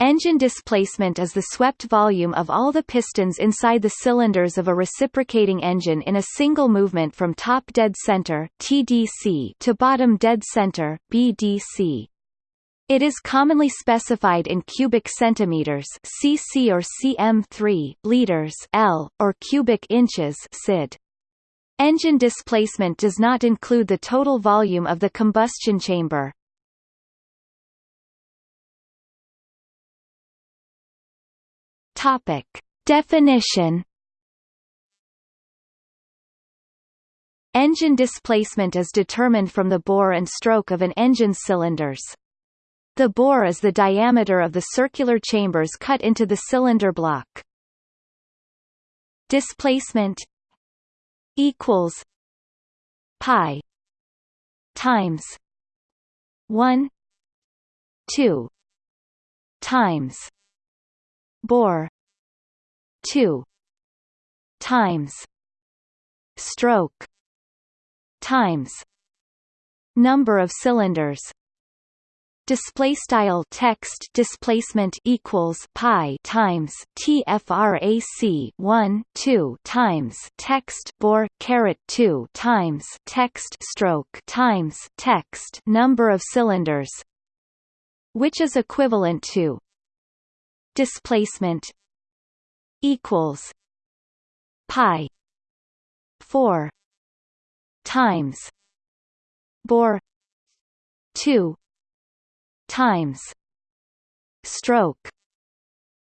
Engine displacement is the swept volume of all the pistons inside the cylinders of a reciprocating engine in a single movement from top dead center TDC to bottom dead center BDC. It is commonly specified in cubic centimeters cc or cm3, liters L, or cubic inches cid. Engine displacement does not include the total volume of the combustion chamber. Topic. Definition Engine displacement is determined from the bore and stroke of an engine's cylinders. The bore is the diameter of the circular chambers cut into the cylinder block. Displacement equals pi times 1 2 times bore 2 times. Stroke. Times. Number of cylinders. Display style text displacement equals pi times tfrac 1 2 times text bore caret 2 times text stroke times text number of cylinders which is equivalent to displacement equals pi 4 times bore 2 times stroke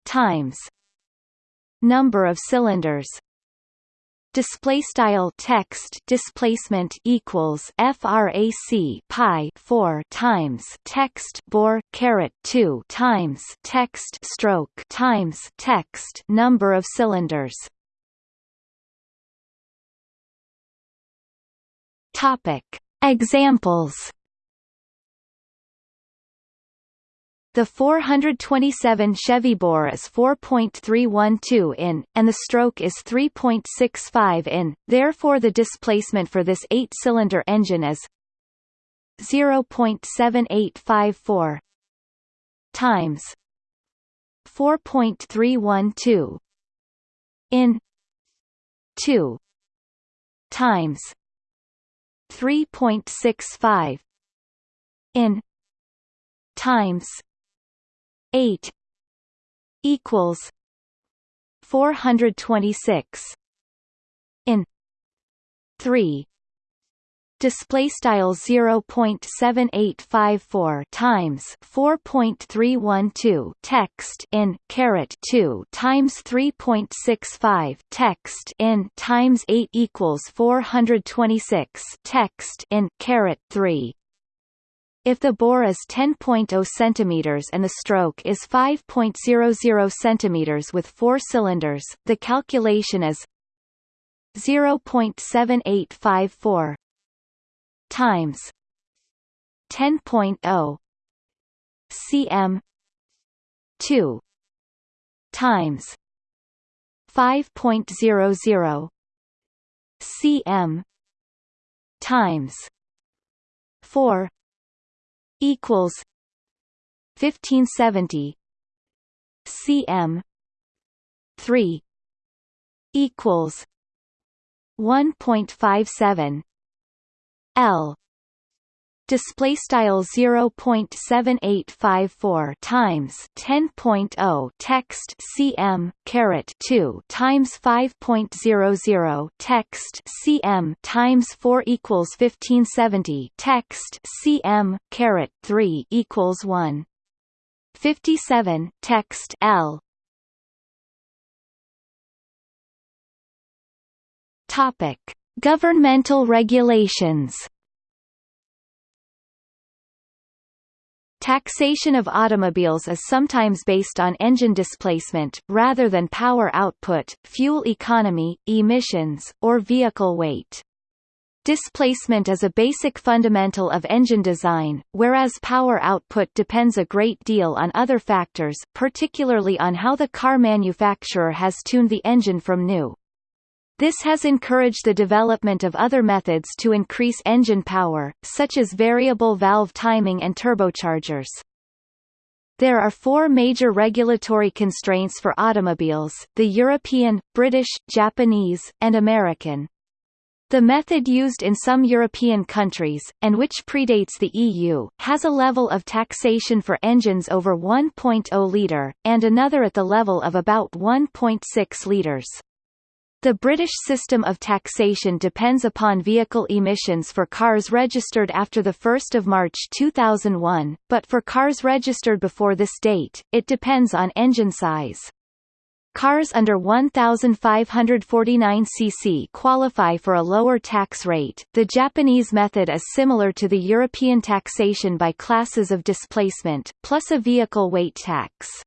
times number of cylinders display style text displacement equals frac pi 4 times text bore caret 2 times text stroke times text number of cylinders. Topic. Examples The 427 Chevy bore is 4.312 in, and the stroke is 3.65 in, therefore the displacement for this eight-cylinder engine is 0.7854 times 4.312 in 2 times 3.65 in times 8 equals 426 in 3 display style 0.7854 times 4.312 text in caret 2 times 3.65 text in times 8 equals 426 text in caret 3 if the bore is 10.0 cm and the stroke is 5.00 cm with four cylinders, the calculation is 0.7854 times 10.0 cm 2 times 5.00 cm times 4 equals 1570 cm 3 equals 1.57 L display style 0.7854 times 10.0 text cm caret 2 times 5.00 text cm times 4 equals 1570 text cm caret 3 equals 1 57 text L. Topic governmental regulations Taxation of automobiles is sometimes based on engine displacement, rather than power output, fuel economy, emissions, or vehicle weight. Displacement is a basic fundamental of engine design, whereas power output depends a great deal on other factors, particularly on how the car manufacturer has tuned the engine from new. This has encouraged the development of other methods to increase engine power, such as variable valve timing and turbochargers. There are four major regulatory constraints for automobiles, the European, British, Japanese, and American. The method used in some European countries, and which predates the EU, has a level of taxation for engines over 1.0 litre, and another at the level of about 1.6 litres. The British system of taxation depends upon vehicle emissions for cars registered after 1 March 2001, but for cars registered before this date, it depends on engine size. Cars under 1,549 cc qualify for a lower tax rate. The Japanese method is similar to the European taxation by classes of displacement, plus a vehicle weight tax.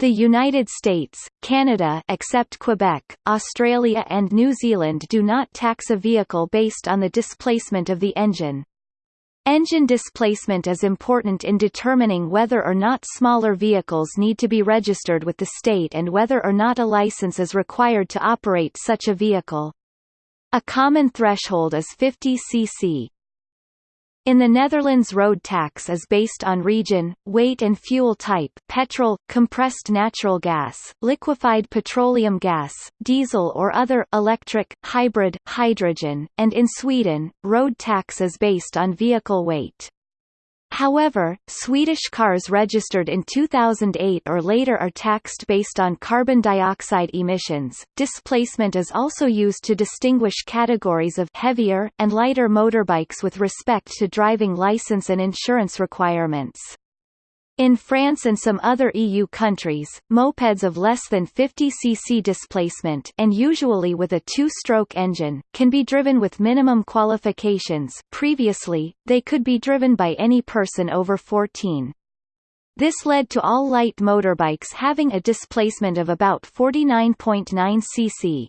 The United States, Canada except Quebec, Australia and New Zealand do not tax a vehicle based on the displacement of the engine. Engine displacement is important in determining whether or not smaller vehicles need to be registered with the state and whether or not a license is required to operate such a vehicle. A common threshold is 50 cc. In the Netherlands road tax is based on region, weight and fuel type petrol, compressed natural gas, liquefied petroleum gas, diesel or other electric, hybrid, hydrogen, and in Sweden, road tax is based on vehicle weight. However, Swedish cars registered in 2008 or later are taxed based on carbon dioxide emissions. Displacement is also used to distinguish categories of heavier and lighter motorbikes with respect to driving license and insurance requirements. In France and some other EU countries, mopeds of less than 50 cc displacement and usually with a two-stroke engine, can be driven with minimum qualifications previously, they could be driven by any person over 14. This led to all light motorbikes having a displacement of about 49.9 cc.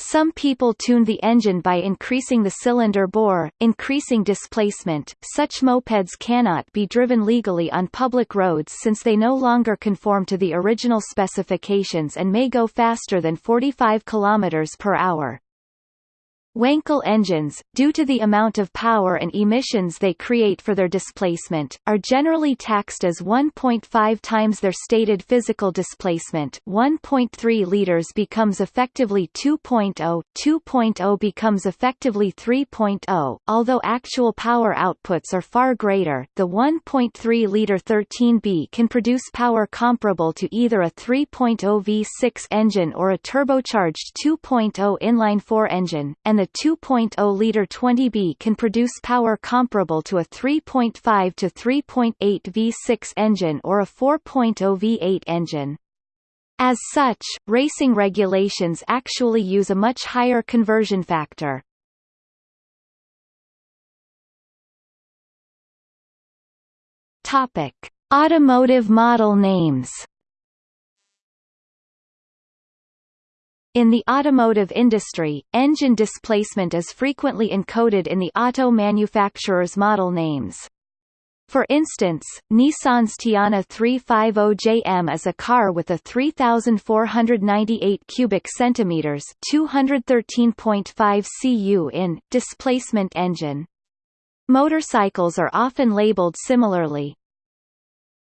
Some people tune the engine by increasing the cylinder bore, increasing displacement. Such mopeds cannot be driven legally on public roads since they no longer conform to the original specifications and may go faster than 45 km per hour. Wankel engines, due to the amount of power and emissions they create for their displacement, are generally taxed as 1.5 times their stated physical displacement. 1.3 liters becomes effectively 2.0, 2.0 becomes effectively 3.0, although actual power outputs are far greater. The 1.3-liter 13B can produce power comparable to either a 3.0 V6 engine or a turbocharged 2.0 inline-4 engine, and the 2.0-liter 20B can produce power comparable to a 3.5 to 3.8 V6 engine or a 4.0 V8 engine. As such, racing regulations actually use a much higher conversion factor. Topic: Automotive model names In the automotive industry, engine displacement is frequently encoded in the auto manufacturer's model names. For instance, Nissan's Teana 350JM is a car with a 3498 cubic centimeters, 213.5 cu in displacement engine. Motorcycles are often labeled similarly.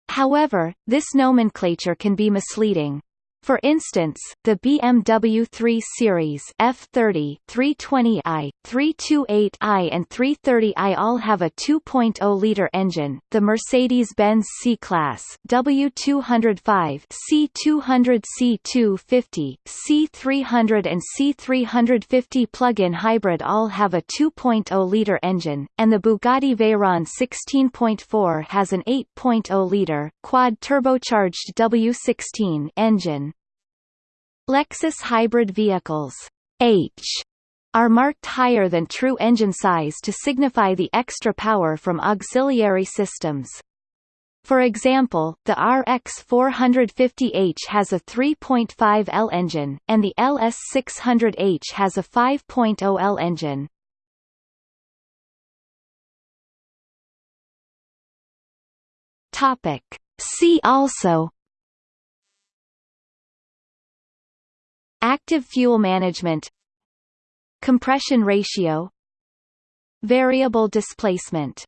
However, this nomenclature can be misleading. For instance, the BMW 3 Series F30, 320i, 328i and 330i all have a 2.0-liter engine. The Mercedes-Benz C-Class W205, C200 C250, C300 and C350 plug-in hybrid all have a 2.0-liter engine, and the Bugatti Veyron 16.4 has an 8.0-liter, quad-turbocharged W16 engine. Lexus hybrid vehicles H are marked higher than true engine size to signify the extra power from auxiliary systems. For example, the RX 450h has a 3.5 L engine, and the LS 600h has a 5.0 L engine. Topic. See also Active fuel management Compression ratio Variable displacement